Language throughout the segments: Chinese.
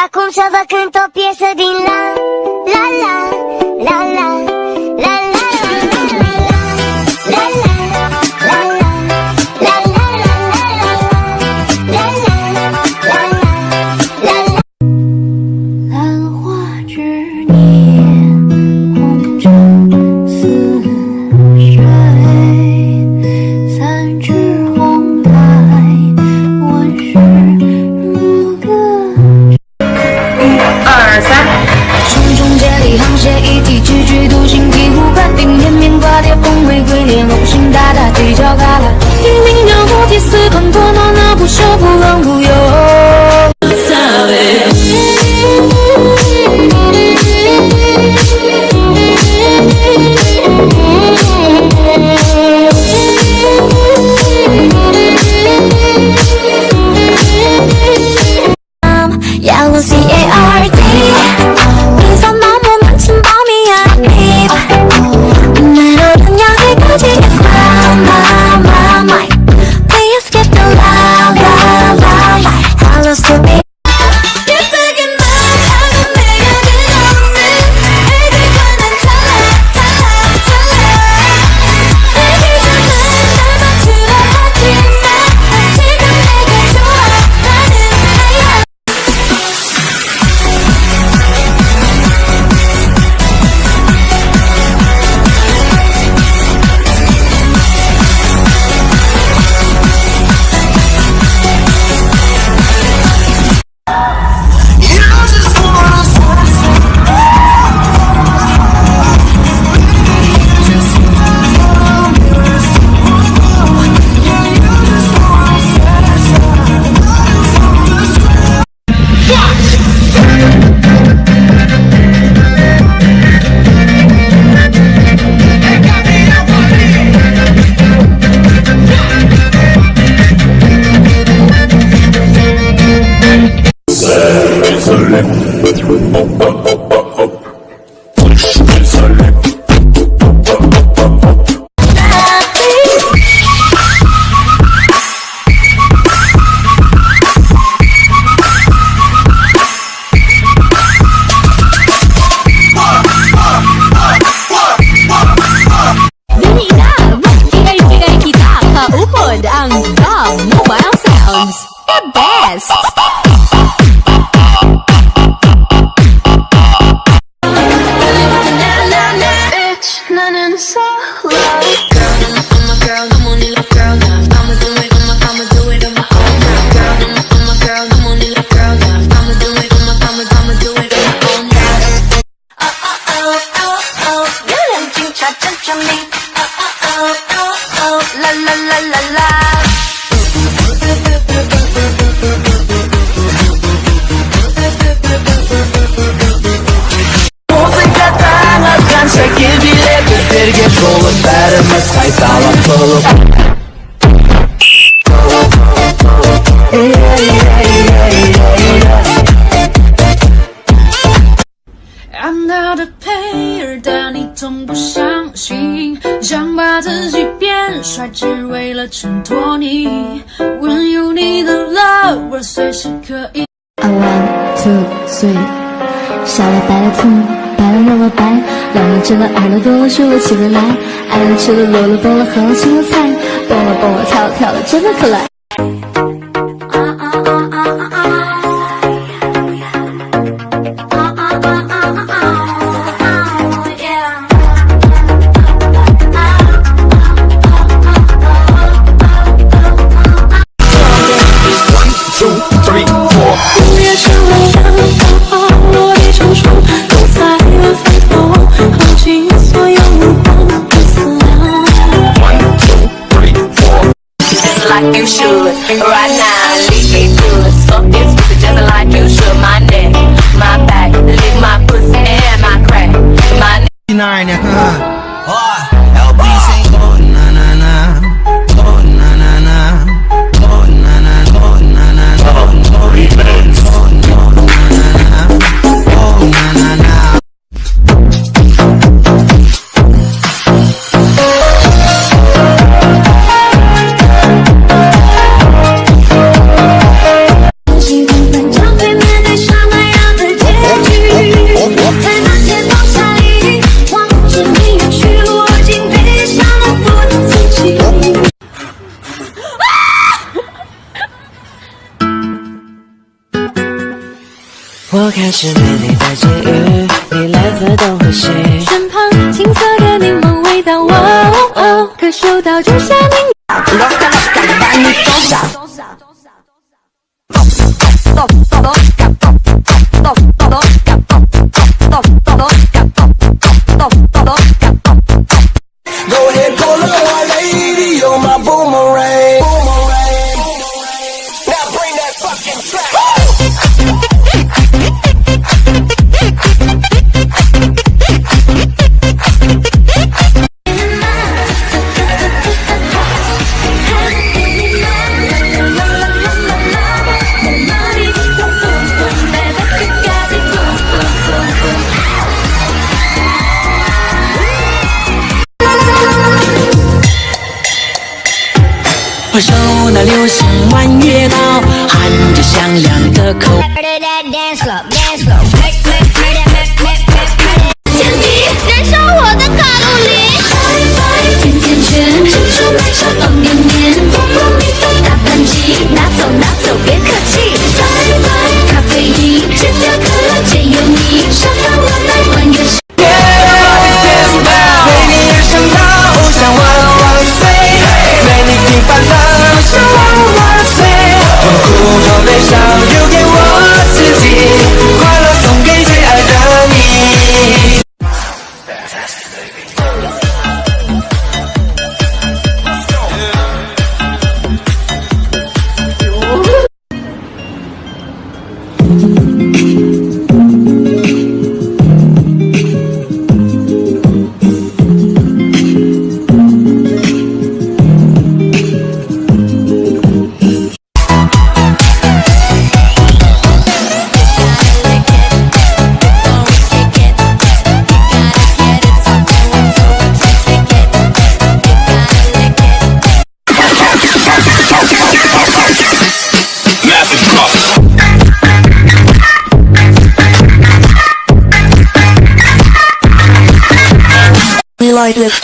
Și acum să vă cânt o piesă din la, 二三，重重接力，沆瀣一气，踽踽独行，醍醐灌顶，连绵挂叠，峰回归猎，龙行大大，犄角旮旯，英明叫不提，四方多诺那不朽，不冷不 so low. Girl, I'm a girl, I'm on it, girl. I'ma do it, I'ma, I'ma do it on my own. Girl, I'm a girl, I'm on it, girl. I'ma do it, I'ma, I'ma, I'ma do it on my own. Oh oh oh oh oh, you looking cha cha cha me. 自己变帅，只为了衬托你。When you need a lover，随时可以。I want to three，小了白了兔，白了又了白，两了吃了耳了多了竖了起了来，爱了吃了落了卜了和了青了菜，蹦了蹦了跳了跳了真的可爱。Like you should. Right now leave me good. So it's just like you should. My neck my back 我开始美丽的际遇，你来自东或西。身旁青涩的柠檬味道，哦哦，可嗅到仲夏柠。那流星弯月刀，喊着响亮的口号。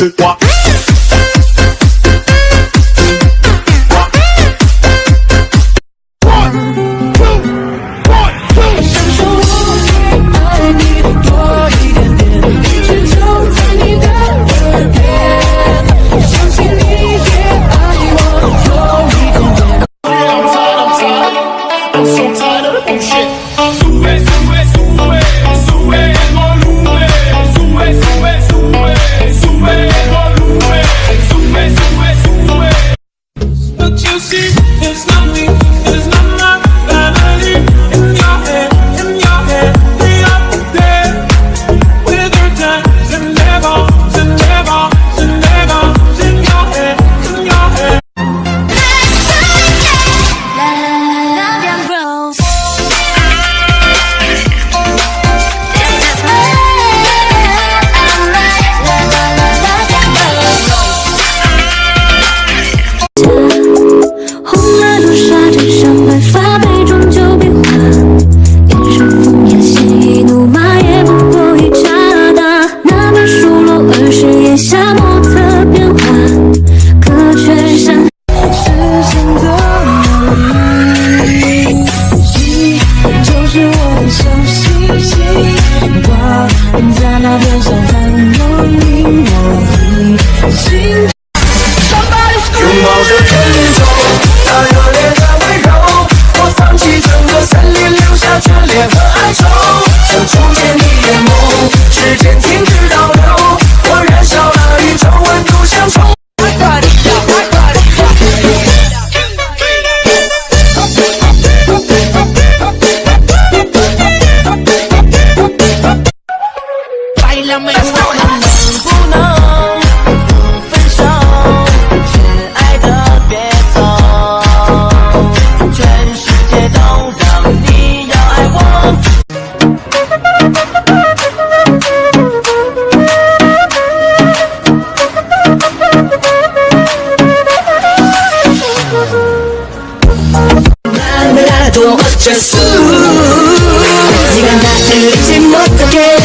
tu see, it's not me. just ooh. 네가 나를 잊지 못하게